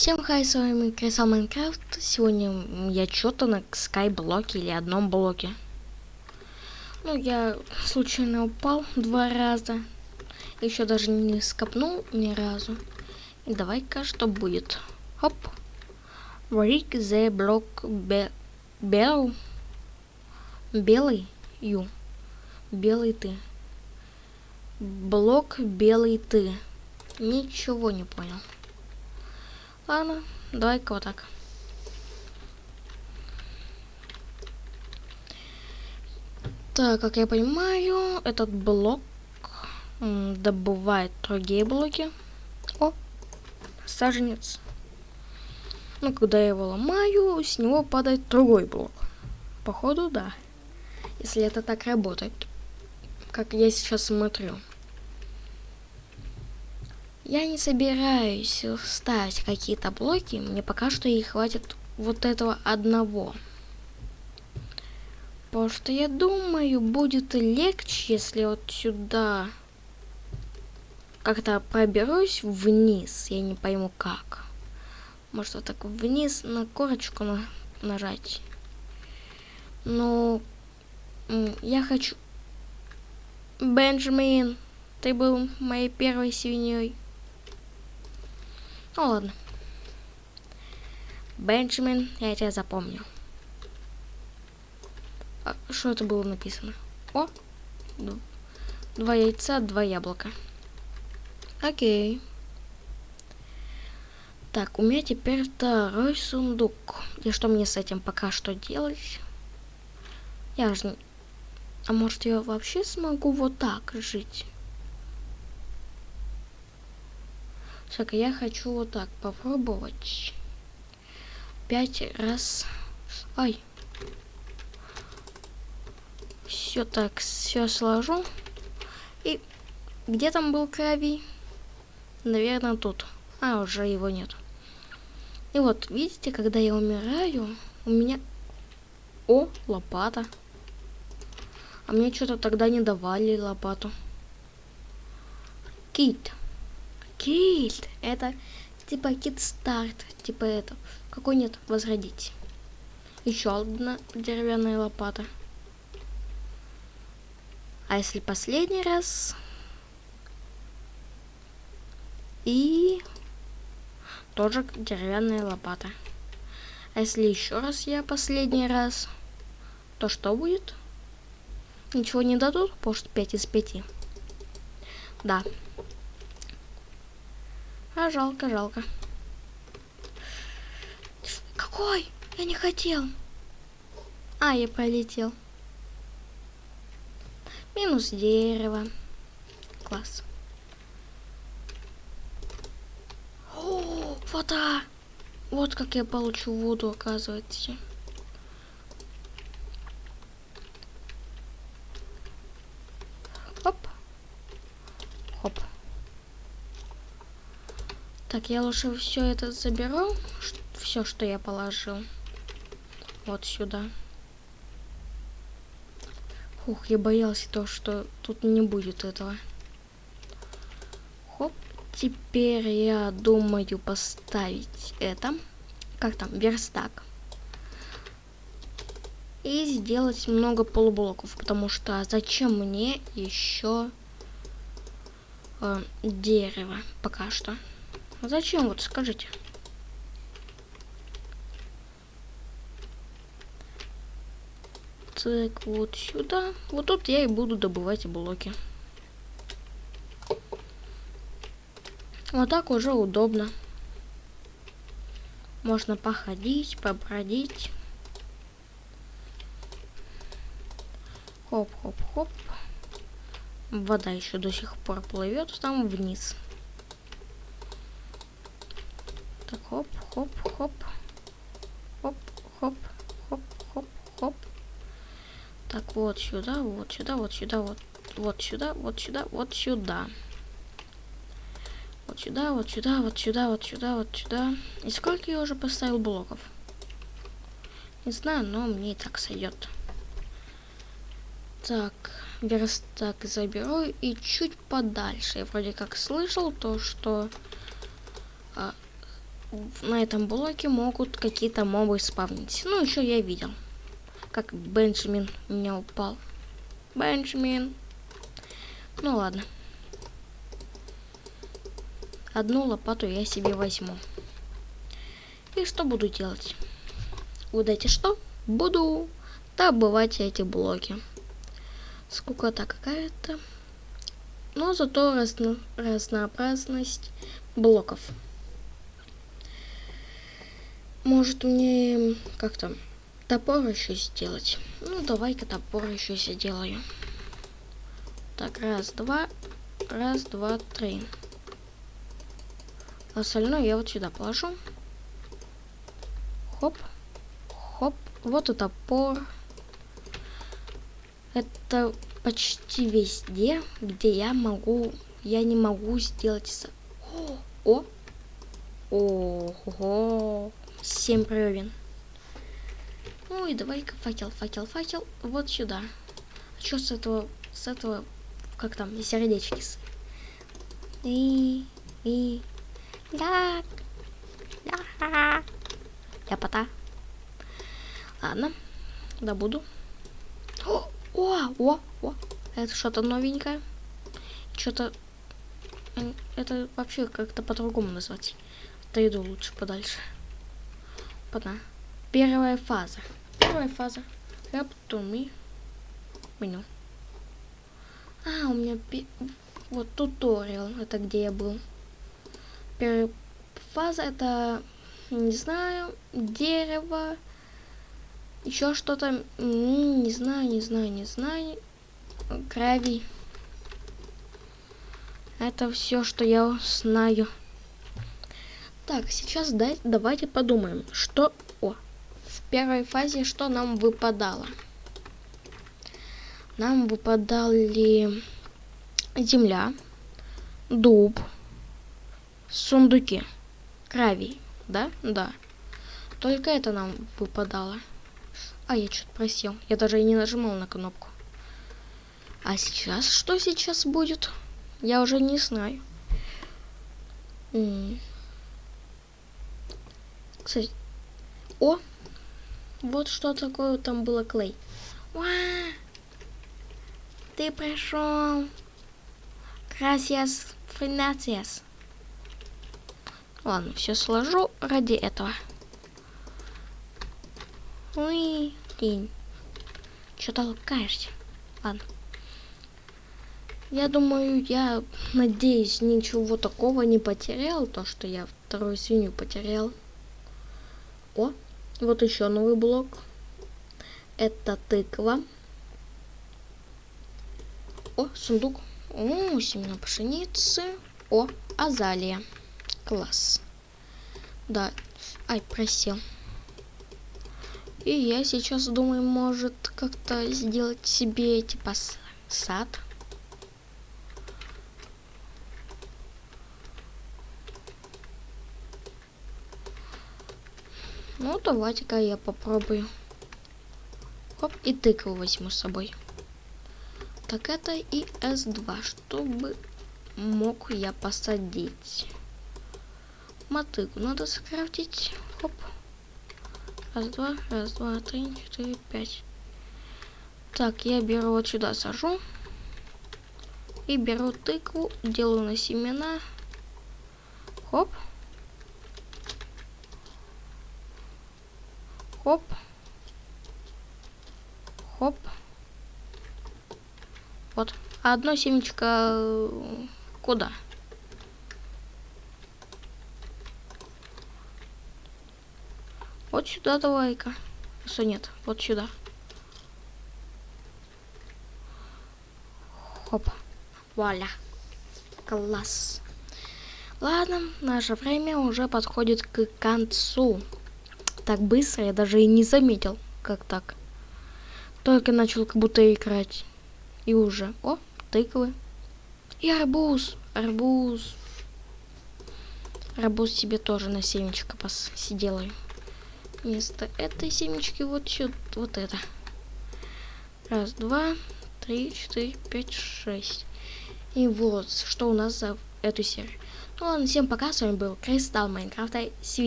Всем хай, с вами Крисал Майнкрафт. Сегодня я что-то на скайблоке или одном блоке. Ну, я случайно упал два раза. Еще даже не скопнул ни разу. И давай-ка что будет. Хоп. Break the block be bell. Белый ю. Белый ты. Блок белый ты. Ничего не понял. Ладно, давай-ка вот так. Так, как я понимаю, этот блок добывает другие блоки. О, саженец. Ну, когда я его ломаю, с него падает другой блок. Походу, да. Если это так работает. Как я сейчас смотрю. Я не собираюсь ставить какие-то блоки, мне пока что и хватит вот этого одного. Потому что я думаю, будет легче, если вот сюда как-то проберусь вниз. Я не пойму как. Может вот так вниз на корочку на нажать. Но я хочу... Бенджамин, ты был моей первой свиньей. Ну ладно. Бенджамин, я тебя запомню. А, что это было написано? О! Два яйца, два яблока. Окей. Так, у меня теперь второй сундук. И что мне с этим пока что делать? Я же... А может я вообще смогу вот так жить? Так, я хочу вот так попробовать. Пять раз. Ай. Все так, все сложу. И где там был Крави? Наверное, тут. А, уже его нет. И вот, видите, когда я умираю, у меня... О, лопата. А мне что-то тогда не давали лопату. Кит. Кит. Это типа кит старт. Типа это. Какой нет? Возродить. Еще одна деревянная лопата. А если последний раз? И тоже деревянная лопата. А если еще раз я последний раз, то что будет? Ничего не дадут, потому что 5 из 5. Да. А жалко, жалко. Какой? Я не хотел. А, я пролетел. Минус дерево. Класс. О, вода. Вот как я получу воду, оказывается. Хоп. Хоп. Так, я лучше все это заберу. Все, что я положил. Вот сюда. Ух, я боялся то, что тут не будет этого. Хоп. Теперь я думаю поставить это. Как там? Верстак. И сделать много полублоков. Потому что зачем мне еще э, дерево пока что? Зачем вот скажите? Так, вот сюда. Вот тут я и буду добывать блоки. Вот так уже удобно. Можно походить, побродить. Хоп-хоп-хоп. Вода еще до сих пор плывет там вниз. Так, хоп-хоп-хоп. Хоп-хоп-хоп-хоп-хоп. Так, вот сюда, вот сюда, вот сюда, вот, вот сюда, вот сюда, вот сюда. Вот сюда, вот сюда, вот сюда, вот сюда, вот сюда. И сколько я уже поставил блоков? Не знаю, но мне и так сойдет. Так, верстак заберу и чуть подальше. Я вроде как слышал то, что на этом блоке могут какие-то мобы спавнить. Ну, еще я видел, как Бенджамин меня упал. Бенджамин. Ну ладно. Одну лопату я себе возьму. И что буду делать? Угадайте что? Буду добывать эти блоки. Скукота какая-то. Но зато разно разнообразность блоков. Может мне как-то топор еще сделать? Ну, давай-ка топор еще сделаю. Так, раз, два, раз, два, три. Остальное я вот сюда положу. Хоп, хоп, вот и топор. Это почти везде, где я могу, я не могу сделать... О, о, ого, 7 бревен. Ну и давай-ка факел, факел, факел, вот сюда. А что с этого, с этого, как там, сердечки? И, и, да, да, я пота. Ладно, добуду. О, о, о, о, это что-то новенькое. Что-то, это вообще как-то по-другому назвать. Отойду лучше подальше. Пока. Первая фаза. Первая фаза. Раптуми. Меню. А, у меня вот туториал. Это где я был. Первая фаза это, не знаю, дерево. Еще что-то, не знаю, не знаю, не знаю. Гравий. Это все, что я знаю. Так, сейчас дай, давайте подумаем, что... О, в первой фазе что нам выпадало? Нам выпадали земля, дуб, сундуки, гравий, да? Да. Только это нам выпадало. А, я что-то просил. Я даже и не нажимал на кнопку. А сейчас, что сейчас будет? Я уже не знаю. Кстати, о, вот что такое там было клей. Уа! Ты пришел. Gracias, gracias. Ладно, все сложу ради этого. Ой, день. Что толкаешься? Ладно. Я думаю, я надеюсь, ничего такого не потерял, то, что я вторую свинью потерял. О, вот еще новый блок. Это тыква. О, сундук. О, семена пшеницы. О, азалия. Класс. Да. Ай, просел. И я сейчас думаю, может как-то сделать себе типа сад. Ну, давайте-ка я попробую. Хоп, и тыкву возьму с собой. Так, это и S2, чтобы мог я посадить. Мотыгу надо скрафтить. Хоп. Раз, два, раз, два, три, четыре, пять. Так, я беру вот сюда, сажу. И беру тыкву, делаю на семена. Хоп. Хоп. Хоп. Вот. А одно семечко э, куда? Вот сюда давай-ка. Что нет? Вот сюда. Хоп. Вуаля. Класс. Ладно, наше время уже подходит к концу так быстро, я даже и не заметил, как так. Только начал как будто играть. И уже. О, тыквы. И арбуз. Арбуз. Арбуз себе тоже на семечко посиделаю. Вместо этой семечки вот сюда, вот это. Раз, два, три, четыре, пять, шесть. И вот, что у нас за эту серию. Ну ладно, всем пока, с вами был Кристалл Майнкрафта.